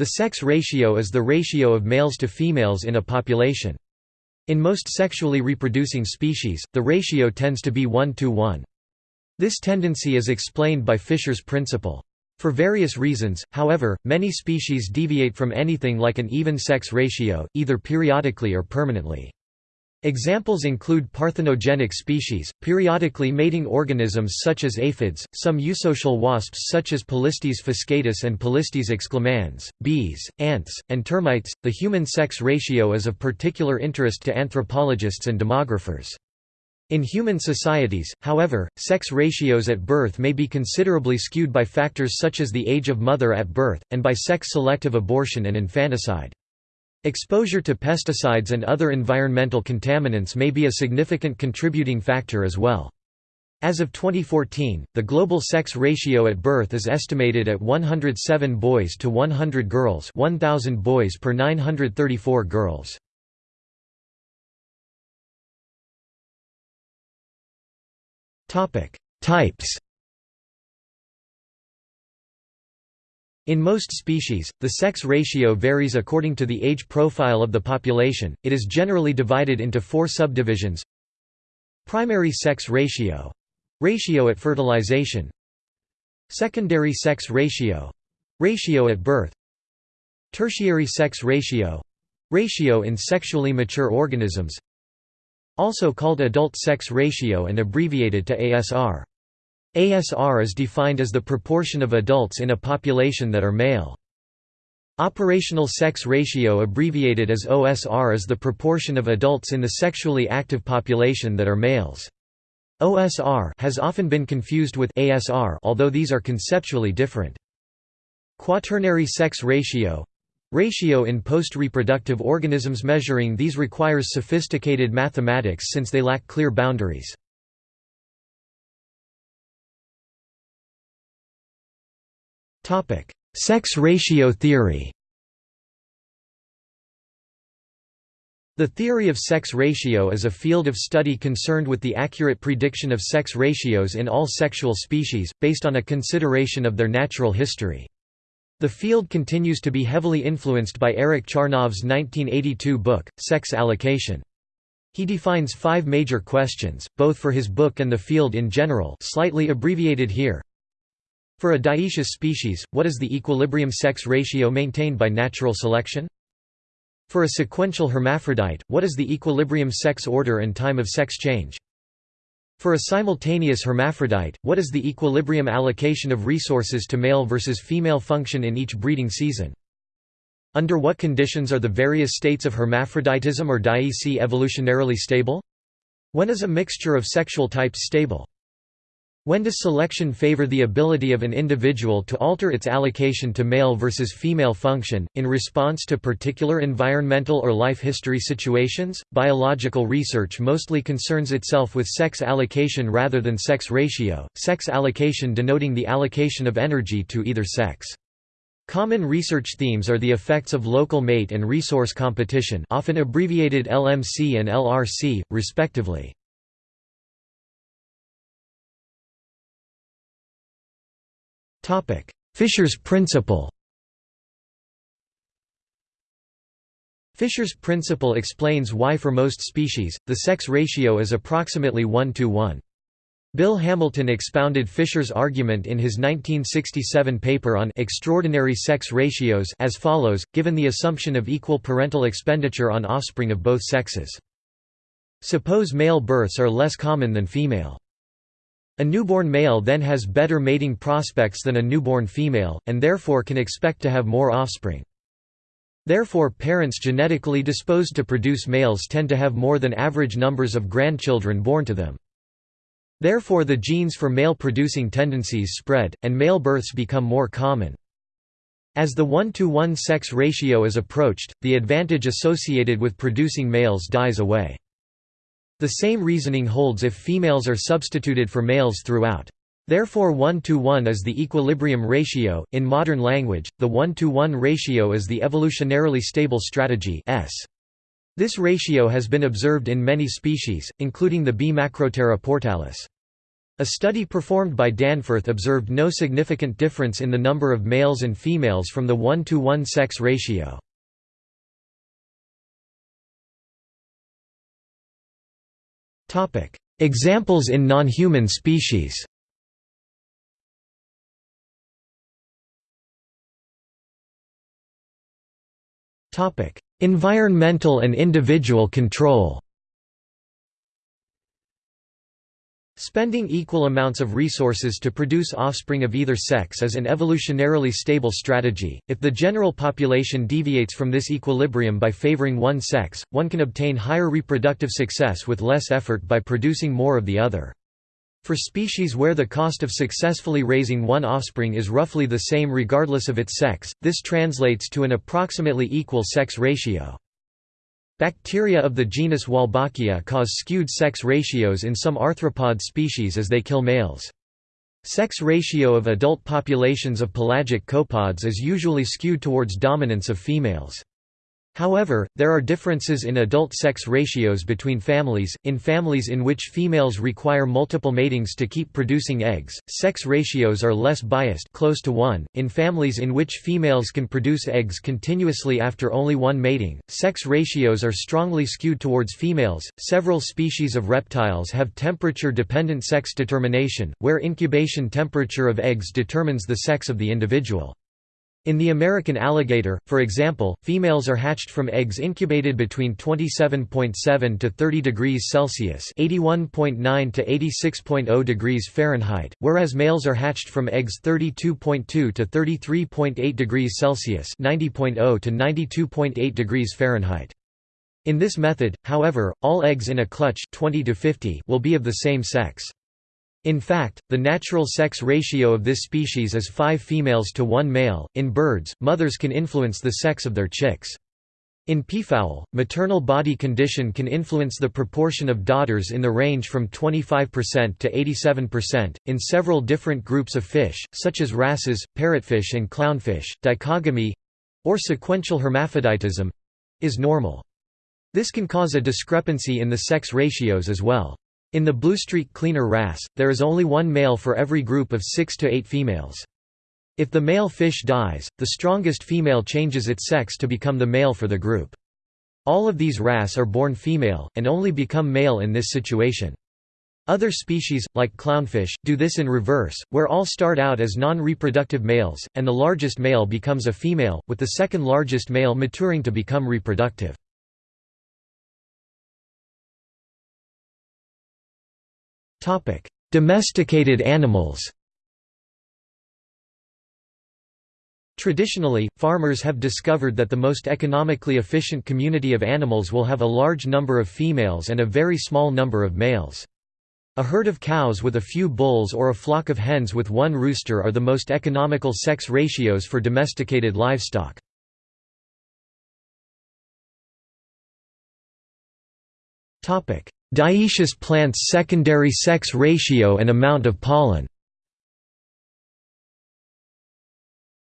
The sex ratio is the ratio of males to females in a population. In most sexually reproducing species, the ratio tends to be 1 to 1. This tendency is explained by Fisher's principle. For various reasons, however, many species deviate from anything like an even sex ratio, either periodically or permanently. Examples include parthenogenic species, periodically mating organisms such as aphids, some eusocial wasps such as Polistes fuscatus and Polistes exclamans, bees, ants, and termites. The human sex ratio is of particular interest to anthropologists and demographers. In human societies, however, sex ratios at birth may be considerably skewed by factors such as the age of mother at birth, and by sex-selective abortion and infanticide. Exposure to pesticides and other environmental contaminants may be a significant contributing factor as well. As of 2014, the global sex ratio at birth is estimated at 107 boys to 100 girls 1,000 boys per 934 girls. Types. In most species, the sex ratio varies according to the age profile of the population. It is generally divided into four subdivisions: primary sex ratio, ratio at fertilization, secondary sex ratio, ratio at birth, tertiary sex ratio, ratio in sexually mature organisms, also called adult sex ratio and abbreviated to ASR. ASR is defined as the proportion of adults in a population that are male. Operational sex ratio abbreviated as OSR is the proportion of adults in the sexually active population that are males. OSR has often been confused with ASR although these are conceptually different. Quaternary sex ratio Ratio in post-reproductive organisms measuring these requires sophisticated mathematics since they lack clear boundaries. Sex ratio theory The theory of sex ratio is a field of study concerned with the accurate prediction of sex ratios in all sexual species, based on a consideration of their natural history. The field continues to be heavily influenced by Eric Charnov's 1982 book, Sex Allocation. He defines five major questions, both for his book and the field in general slightly abbreviated here. For a dioecious species, what is the equilibrium sex ratio maintained by natural selection? For a sequential hermaphrodite, what is the equilibrium sex order and time of sex change? For a simultaneous hermaphrodite, what is the equilibrium allocation of resources to male versus female function in each breeding season? Under what conditions are the various states of hermaphroditism or dioecy evolutionarily stable? When is a mixture of sexual types stable? When does selection favor the ability of an individual to alter its allocation to male versus female function, in response to particular environmental or life history situations? Biological research mostly concerns itself with sex allocation rather than sex ratio, sex allocation denoting the allocation of energy to either sex. Common research themes are the effects of local mate and resource competition often abbreviated LMC and LRC, respectively. Fisher's principle Fisher's principle explains why for most species, the sex ratio is approximately 1 to 1. Bill Hamilton expounded Fisher's argument in his 1967 paper on extraordinary sex ratios as follows, given the assumption of equal parental expenditure on offspring of both sexes. Suppose male births are less common than female. A newborn male then has better mating prospects than a newborn female, and therefore can expect to have more offspring. Therefore parents genetically disposed to produce males tend to have more than average numbers of grandchildren born to them. Therefore the genes for male-producing tendencies spread, and male births become more common. As the 1-to-1 sex ratio is approached, the advantage associated with producing males dies away. The same reasoning holds if females are substituted for males throughout. Therefore 1 to 1 is the equilibrium ratio. In modern language, the 1 to 1 ratio is the evolutionarily stable strategy S. This ratio has been observed in many species, including the bee Macrotera portalis. A study performed by Danforth observed no significant difference in the number of males and females from the 1 to 1 sex ratio. Examples in non-human species. Environmental and individual control Spending equal amounts of resources to produce offspring of either sex is an evolutionarily stable strategy. If the general population deviates from this equilibrium by favoring one sex, one can obtain higher reproductive success with less effort by producing more of the other. For species where the cost of successfully raising one offspring is roughly the same regardless of its sex, this translates to an approximately equal sex ratio. Bacteria of the genus Wolbachia cause skewed sex ratios in some arthropod species as they kill males. Sex ratio of adult populations of pelagic copepods is usually skewed towards dominance of females. However, there are differences in adult sex ratios between families. In families in which females require multiple matings to keep producing eggs, sex ratios are less biased, close to 1. In families in which females can produce eggs continuously after only one mating, sex ratios are strongly skewed towards females. Several species of reptiles have temperature dependent sex determination, where incubation temperature of eggs determines the sex of the individual. In the American alligator, for example, females are hatched from eggs incubated between 27.7 to 30 degrees Celsius (81.9 to 86.0 degrees Fahrenheit), whereas males are hatched from eggs 32.2 to 33.8 degrees Celsius (90.0 to 92.8 degrees Fahrenheit). In this method, however, all eggs in a clutch 20 to 50 will be of the same sex. In fact, the natural sex ratio of this species is 5 females to 1 male. In birds, mothers can influence the sex of their chicks. In peafowl, maternal body condition can influence the proportion of daughters in the range from 25% to 87%. In several different groups of fish, such as wrasses, parrotfish, and clownfish, dichogamy or sequential hermaphroditism is normal. This can cause a discrepancy in the sex ratios as well. In the bluestreak cleaner wrasse, there is only one male for every group of six to eight females. If the male fish dies, the strongest female changes its sex to become the male for the group. All of these wrasse are born female, and only become male in this situation. Other species, like clownfish, do this in reverse, where all start out as non-reproductive males, and the largest male becomes a female, with the second largest male maturing to become reproductive. Topic: Domesticated animals. Traditionally, farmers have discovered that the most economically efficient community of animals will have a large number of females and a very small number of males. A herd of cows with a few bulls or a flock of hens with one rooster are the most economical sex ratios for domesticated livestock. Dioecious plants' secondary sex ratio and amount of pollen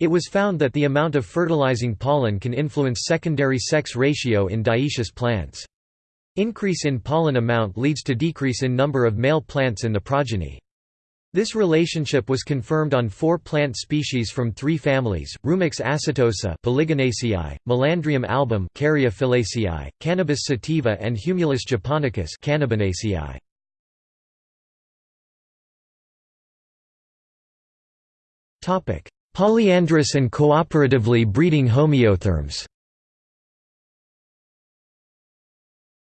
It was found that the amount of fertilizing pollen can influence secondary sex ratio in dioecious plants. Increase in pollen amount leads to decrease in number of male plants in the progeny. This relationship was confirmed on four plant species from three families, Rumex acetosa Polygonaceae, Melandrium album Caryophyllaceae, Cannabis sativa and Humulus japonicus Cannabinaceae. Polyandrous and cooperatively breeding homeotherms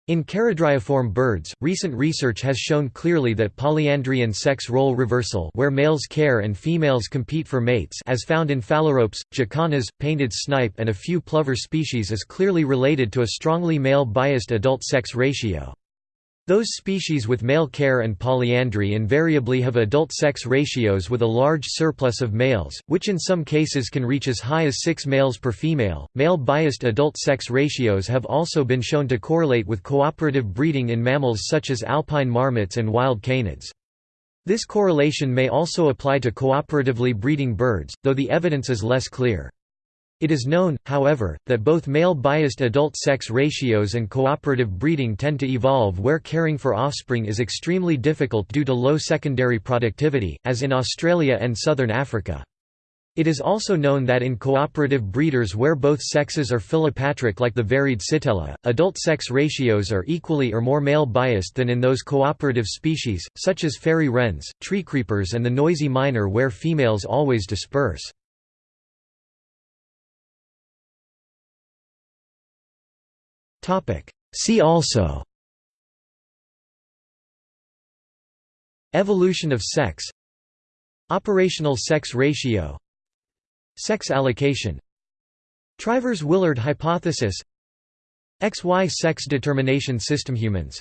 In charadriiform birds, recent research has shown clearly that polyandry and sex role reversal where males care and females compete for mates as found in phalaropes, jacanas, painted snipe and a few plover species is clearly related to a strongly male-biased adult-sex ratio. Those species with male care and polyandry invariably have adult sex ratios with a large surplus of males, which in some cases can reach as high as 6 males per female. Male biased adult sex ratios have also been shown to correlate with cooperative breeding in mammals such as alpine marmots and wild canids. This correlation may also apply to cooperatively breeding birds, though the evidence is less clear. It is known, however, that both male-biased adult sex ratios and cooperative breeding tend to evolve where caring for offspring is extremely difficult due to low secondary productivity, as in Australia and southern Africa. It is also known that in cooperative breeders where both sexes are philopatric like the varied Sittella, adult sex ratios are equally or more male-biased than in those cooperative species, such as fairy wrens, treecreepers and the noisy miner where females always disperse. See also. Evolution of sex. Operational sex ratio. Sex allocation. Trivers-Willard hypothesis. XY sex determination system Humans.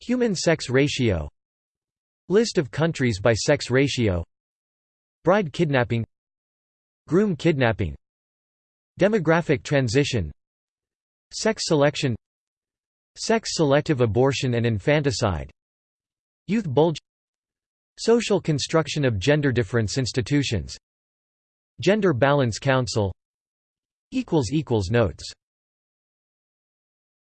Human sex ratio. List of countries by sex ratio. Bride kidnapping. Groom kidnapping. Demographic transition Sex selection Sex-selective abortion and infanticide Youth bulge Social construction of gender difference institutions Gender Balance Council Notes